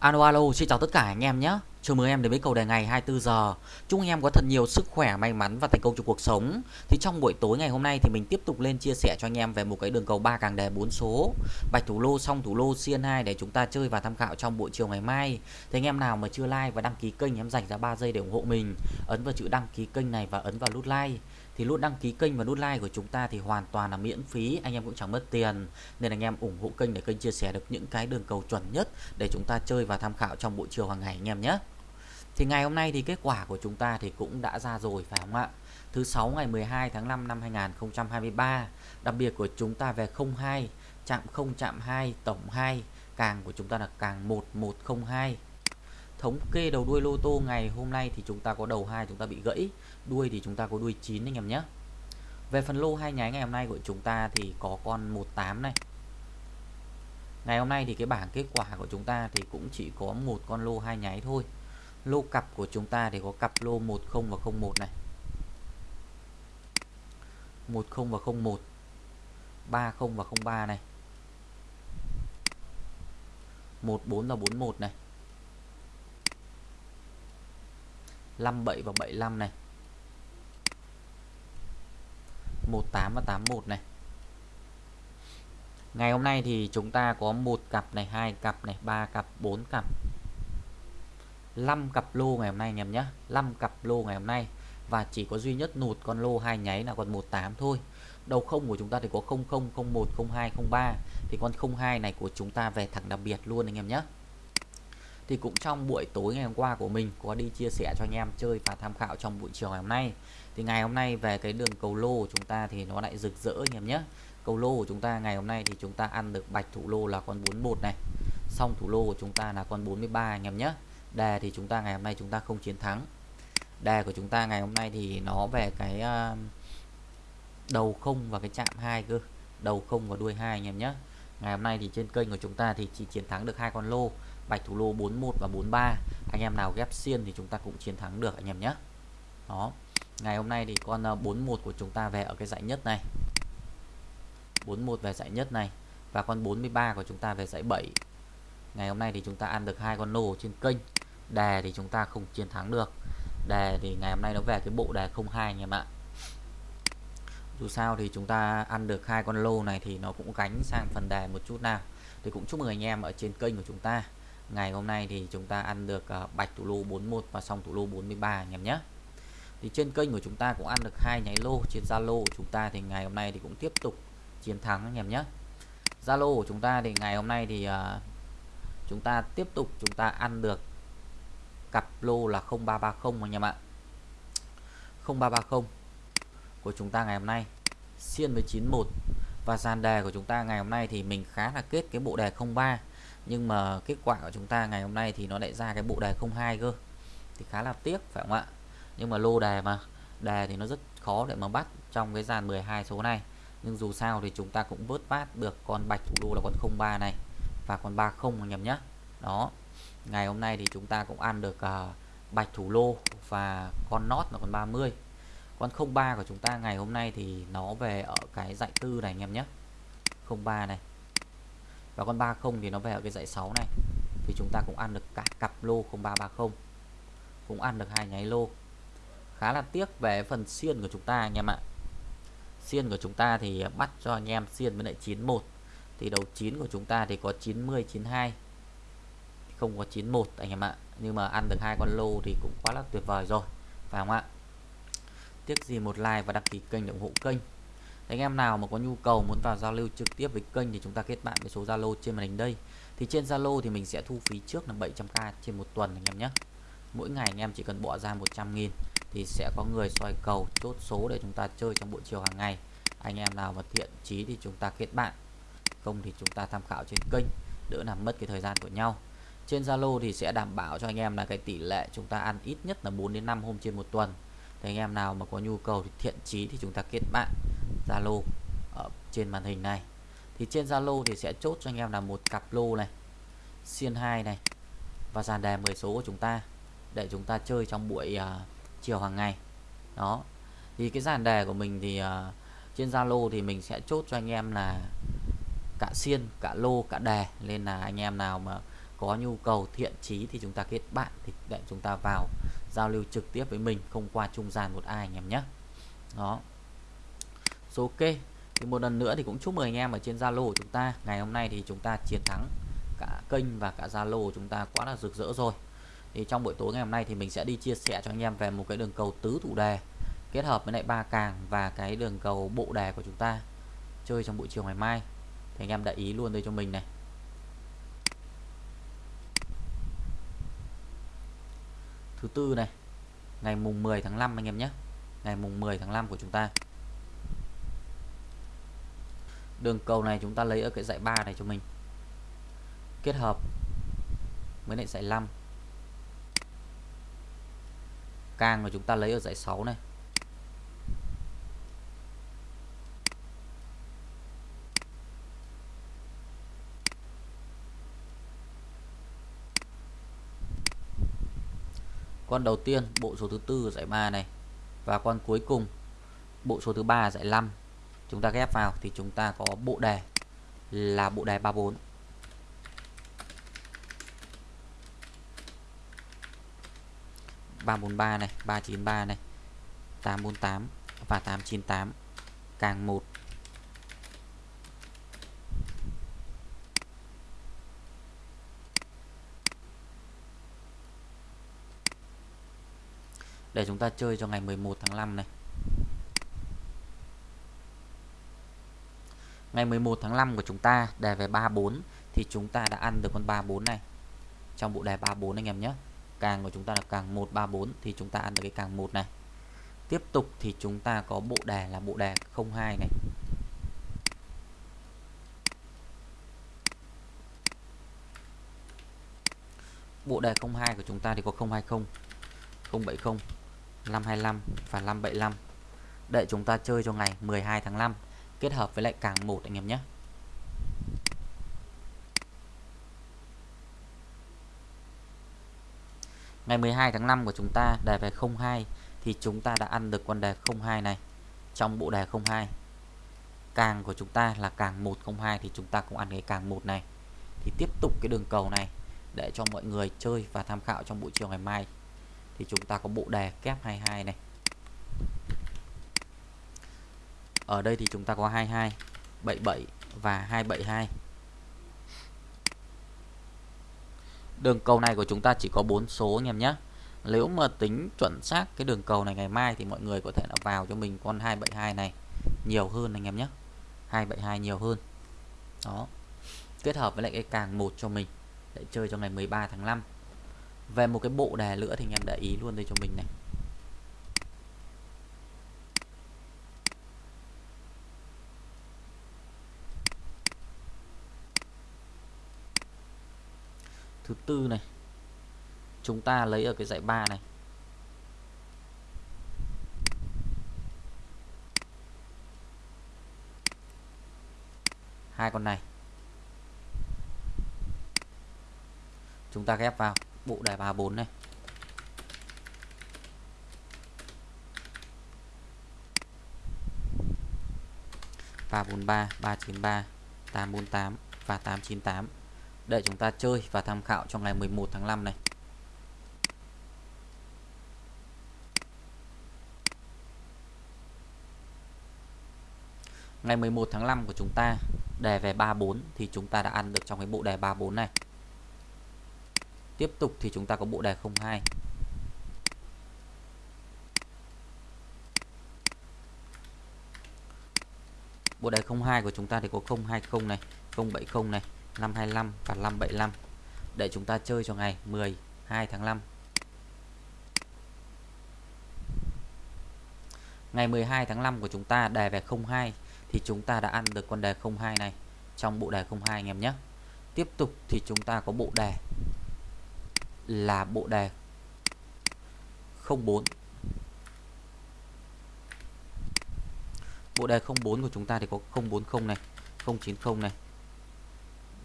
Alo alo, xin chào tất cả anh em nhé. Chào mừng em đến với cầu đề ngày 24 giờ. Chúc anh em có thật nhiều sức khỏe, may mắn và thành công trong cuộc sống. Thì trong buổi tối ngày hôm nay thì mình tiếp tục lên chia sẻ cho anh em về một cái đường cầu ba càng đề 4 số. Bạch thủ lô xong thủ lô xiên 2 để chúng ta chơi và tham khảo trong buổi chiều ngày mai. Thì anh em nào mà chưa like và đăng ký kênh em dành ra 3 giây để ủng hộ mình. Ấn vào chữ đăng ký kênh này và ấn vào nút like thì nút đăng ký kênh và nút like của chúng ta thì hoàn toàn là miễn phí, anh em cũng chẳng mất tiền. Nên anh em ủng hộ kênh để kênh chia sẻ được những cái đường cầu chuẩn nhất để chúng ta chơi và tham khảo trong buổi chiều hàng ngày, anh em nhé. Thì ngày hôm nay thì kết quả của chúng ta thì cũng đã ra rồi, phải không ạ? Thứ sáu ngày 12 tháng 5 năm 2023 đặc biệt của chúng ta về 02 chạm 0 chạm 2 tổng 2 càng của chúng ta là càng 1102 thống kê đầu đuôi lô tô ngày hôm nay thì chúng ta có đầu hai chúng ta bị gãy, đuôi thì chúng ta có đuôi 9 anh em nhé. Về phần lô hai nháy ngày hôm nay của chúng ta thì có con 18 này. Ngày hôm nay thì cái bảng kết quả của chúng ta thì cũng chỉ có một con lô hai nháy thôi. Lô cặp của chúng ta thì có cặp lô 10 và 01 này. 10 và 01 30 và 03 này. 14 và 41 này. 57 và 75 này. 18 và 81 này. Ngày hôm nay thì chúng ta có một cặp này, hai cặp này, ba cặp 4 cặp. 5 cặp lô ngày hôm nay anh em nhé. 5 cặp lô ngày hôm nay. Và chỉ có duy nhất nụt con lô hai nháy là còn 18 thôi. Đầu không của chúng ta thì có 00 01 02 03 thì con 02 này của chúng ta về thẳng đặc biệt luôn anh em nhé thì cũng trong buổi tối ngày hôm qua của mình, có đi chia sẻ cho anh em chơi và tham khảo trong buổi chiều ngày hôm nay. Thì ngày hôm nay về cái đường cầu lô của chúng ta thì nó lại rực rỡ anh em nhé. Cầu lô của chúng ta ngày hôm nay thì chúng ta ăn được bạch thủ lô là con 41 này. Xong thủ lô của chúng ta là con 43 anh em nhé. Đề thì chúng ta ngày hôm nay chúng ta không chiến thắng. Đề của chúng ta ngày hôm nay thì nó về cái ờ, đầu không và cái chạm hai cơ. Đầu không và đuôi hai anh em nhé. Ngày hôm nay thì trên kênh của chúng ta thì chỉ chiến thắng được hai con lô bạch thủ lô 41 và 43 anh em nào ghép xiên thì chúng ta cũng chiến thắng được, anh em nhé. Đó. Ngày hôm nay thì con ờ, 41 của chúng ta về ở cái dãy nhất này. 41 về dãy nhất này và con 43 của chúng ta về dãy 7 ngày hôm nay thì chúng ta ăn được hai con lô trên kênh. Đề thì chúng ta không chiến thắng được. Đề thì ngày hôm nay nó về cái bộ đề 02 anh em ạ. Dù sao thì chúng ta ăn được hai con lô này thì nó cũng gánh sang phần đề một chút nào. Thì cũng chúc mừng anh em ở trên kênh của chúng ta ngày hôm nay thì chúng ta ăn được ờ, bạch thủ lô 41 và xong thủ lô 43 anh em nhé. Thì trên kênh của chúng ta cũng ăn được hai nháy lô trên Zalo của chúng ta thì ngày hôm nay thì cũng tiếp tục chiến thắng anh em nhé. Zalo của chúng ta thì ngày hôm nay thì uh, chúng ta tiếp tục chúng ta ăn được cặp lô là 0330 anh em ạ. 0330 của chúng ta ngày hôm nay xiên với 91 và dàn đề của chúng ta ngày hôm nay thì mình khá là kết cái bộ đề 03 nhưng mà kết quả của chúng ta ngày hôm nay thì nó lại ra cái bộ đề 02 cơ. Thì khá là tiếc phải không ạ? Nhưng mà lô đề mà đề thì nó rất khó để mà bắt trong cái dàn 12 số này. Nhưng dù sao thì chúng ta cũng vớt vát được con bạch thủ đô là con 03 này và con 30 anh em nhé. Đó ngày hôm nay thì chúng ta cũng ăn được uh, bạch thủ lô và con nót là con 30 con 03 của chúng ta ngày hôm nay thì nó về ở cái dạy tư này anh em nhé. 03 này và con 30 thì nó về ở cái dãy 6 này. Thì chúng ta cũng ăn được cả cặp lô 0330 cũng ăn được hai nháy lô. Khá là tiếc về phần xiên của chúng ta anh em ạ. Xiên của chúng ta thì bắt cho anh em xiên với lại 91 thì đầu 9 của chúng ta thì có 90 92 không có 91 anh em ạ. Nhưng mà ăn được hai con lô thì cũng quá là tuyệt vời rồi. Phải không ạ? Tiếc gì một like và đăng ký kênh để ủng hộ kênh anh em nào mà có nhu cầu muốn vào giao lưu trực tiếp với kênh thì chúng ta kết bạn với số Zalo trên màn hình đây. Thì trên Zalo thì mình sẽ thu phí trước là 700k trên một tuần anh em nhé. Mỗi ngày anh em chỉ cần bỏ ra 100.000 thì sẽ có người soi cầu, chốt số để chúng ta chơi trong buổi chiều hàng ngày. Anh em nào mà thiện chí thì chúng ta kết bạn. Không thì chúng ta tham khảo trên kênh, đỡ làm mất cái thời gian của nhau. Trên Zalo thì sẽ đảm bảo cho anh em là cái tỷ lệ chúng ta ăn ít nhất là 4 đến 5 hôm trên một tuần. Thì anh em nào mà có nhu cầu thì thiện chí thì chúng ta kết bạn. Zalo ở trên màn hình này. Thì trên Zalo thì sẽ chốt cho anh em là một cặp lô này xiên 2 này và dàn đề 10 số của chúng ta để chúng ta chơi trong buổi uh, chiều hàng ngày. Đó. Thì cái dàn đề của mình thì uh, trên Zalo thì mình sẽ chốt cho anh em là cả xiên cả lô cả đề nên là anh em nào mà có nhu cầu thiện chí thì chúng ta kết bạn thì để chúng ta vào giao lưu trực tiếp với mình không qua trung gian một ai anh em nhé. Đó ok. Thì một lần nữa thì cũng chúc mừng anh em ở trên Zalo của chúng ta. Ngày hôm nay thì chúng ta chiến thắng cả kênh và cả Zalo của chúng ta quá là rực rỡ rồi. Thì trong buổi tối ngày hôm nay thì mình sẽ đi chia sẻ cho anh em về một cái đường cầu tứ thủ đề kết hợp với lại ba càng và cái đường cầu bộ đề của chúng ta chơi trong buổi chiều ngày mai. Thì anh em đã ý luôn đây cho mình này. Thứ tư này, ngày mùng 10 tháng 5 anh em nhé. Ngày mùng 10 tháng 5 của chúng ta đường cầu này chúng ta lấy ở cái dãy 3 này cho mình. Kết hợp với lại dãy 5 càng mà chúng ta lấy ở dãy 6 này. Con đầu tiên, bộ số thứ tư giải 3 này. Và con cuối cùng, bộ số thứ ba giải 5 chúng ta ghép vào thì chúng ta có bộ đề là bộ đề 34 343 này 393 này 848 và 898 càng 1 để chúng ta chơi cho ngày 11 tháng 5 này. Ngày 11 tháng 5 của chúng ta, đề về 34 thì chúng ta đã ăn được con 34 này. Trong bộ đề 34 anh em nhé. Càng của chúng ta là càng 134 thì chúng ta ăn được cái càng 1 này. Tiếp tục thì chúng ta có bộ đề là bộ đề 02 này. Bộ đề 02 của chúng ta thì có 020 070 525 và 575 để chúng ta chơi cho ngày 12 tháng 5 kết hợp với lại càng 1 anh em nhé Ngày 12 tháng 5 của chúng ta đề về 02 thì chúng ta đã ăn được con đề 02 này trong bộ đề 02. Càng của chúng ta là càng 102 thì chúng ta cũng ăn cái càng 1 này. Thì tiếp tục cái đường cầu này để cho mọi người chơi và tham khảo trong buổi chiều ngày mai. Thì chúng ta có bộ đề kép 22 này. Ở đây thì chúng ta có 22, 77 và 272. Đường cầu này của chúng ta chỉ có 4 số anh em nhé. Nếu mà tính chuẩn xác cái đường cầu này ngày mai thì mọi người có thể là vào cho mình con 272 này nhiều hơn anh em nhé. 272 nhiều hơn. Đó. Kết hợp với lại cái càng một cho mình để chơi cho ngày 13 tháng 5. Về một cái bộ đề nữa thì anh em để ý luôn đây cho mình này. Thứ tư này. Chúng ta lấy ở cái dãy 3 này. Hai con này. Chúng ta ghép vào bộ đề 34 này. ba bốn ba ba chín ba, tám bốn tám và tám chín tám để chúng ta chơi và tham khảo trong ngày 11 tháng 5 này. Ngày 11 tháng 5 của chúng ta đề về 34 thì chúng ta đã ăn được trong cái bộ đề 34 này. Tiếp tục thì chúng ta có bộ đề 02. Bộ đề 02 của chúng ta thì có 020 này, 070 này, 525 và 575 để chúng ta chơi cho ngày 12 tháng 5. Ngày 12 tháng 5 của chúng ta đề về 02 thì chúng ta đã ăn được con đề 02 này trong bộ đề 02 anh em nhé. Tiếp tục thì chúng ta có bộ đề là bộ đề 04. Bộ đề 04 của chúng ta thì có 040 này, 090 này,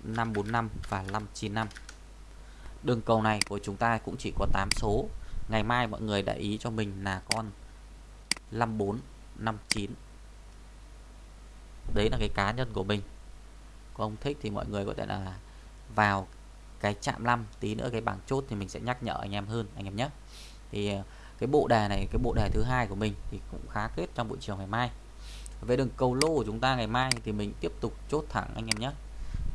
545 và 595 đường cầu này của chúng ta cũng chỉ có 8 số. Ngày mai mọi người để ý cho mình là con 54 59 đấy là cái cá nhân của mình. Có ông thích thì mọi người có thể là vào cái chạm 5 tí nữa cái bảng chốt thì mình sẽ nhắc nhở anh em hơn, anh em nhé. Thì ờ, cái bộ đề này, cái bộ đề thứ hai của mình thì cũng khá kết trong buổi chiều ngày mai. Về đường cầu lô của chúng ta ngày mai thì mình tiếp tục chốt thẳng anh em nhé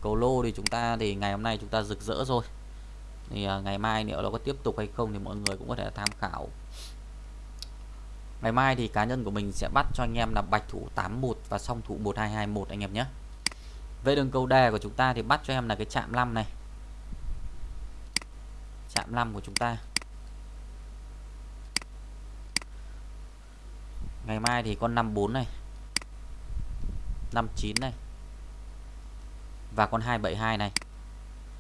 cầu lô thì chúng ta thì ngày hôm nay chúng ta rực rỡ rồi. Thì uh, ngày mai nếu nó có tiếp tục hay không thì mọi người cũng có thể tham khảo. Ngày mai thì cá nhân của mình sẽ bắt cho anh em là bạch thủ 81 và song thủ 1221 anh em nhé. Về đường cầu đề của chúng ta thì bắt cho em là cái chạm 5 này. Chạm 5 của chúng ta. Ngày mai thì con 54 này. 59 này và con 272 này.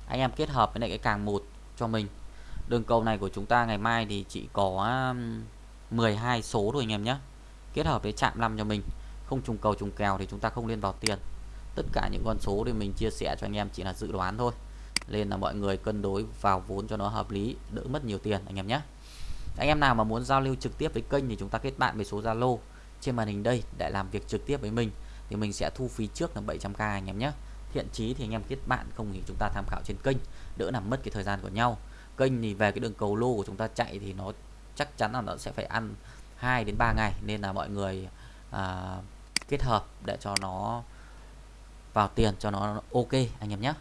Anh em kết hợp với lại cái càng một cho mình. Đường cầu này của chúng ta ngày mai thì chỉ có um, 12 số thôi anh em nhé. Kết hợp với chạm 5 cho mình. Không trùng cầu trùng kèo thì chúng ta không lên vào tiền. Tất cả những con số thì mình chia sẻ cho anh em chỉ là dự đoán thôi. Nên là mọi người cân đối vào vốn cho nó hợp lý, đỡ mất nhiều tiền anh em nhé. Anh em nào mà muốn giao lưu trực tiếp với kênh thì chúng ta kết bạn với số Zalo. Trên màn hình đây để làm việc trực tiếp với mình thì mình sẽ thu phí trước là 700k anh em nhé thiện chí thì anh em kết bạn không thì chúng ta tham khảo trên kênh đỡ làm mất cái thời gian của nhau. Kênh thì về cái đường cầu lô của chúng ta chạy thì nó chắc chắn là nó sẽ phải ăn 2 đến 3 ngày nên là mọi người à, kết hợp để cho nó vào tiền cho nó ok anh em nhé.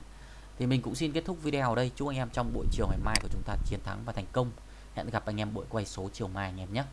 Thì mình cũng xin kết thúc video ở đây. Chúc anh em trong buổi chiều ngày mai của chúng ta chiến thắng và thành công. Hẹn gặp anh em buổi quay số chiều mai anh em nhé.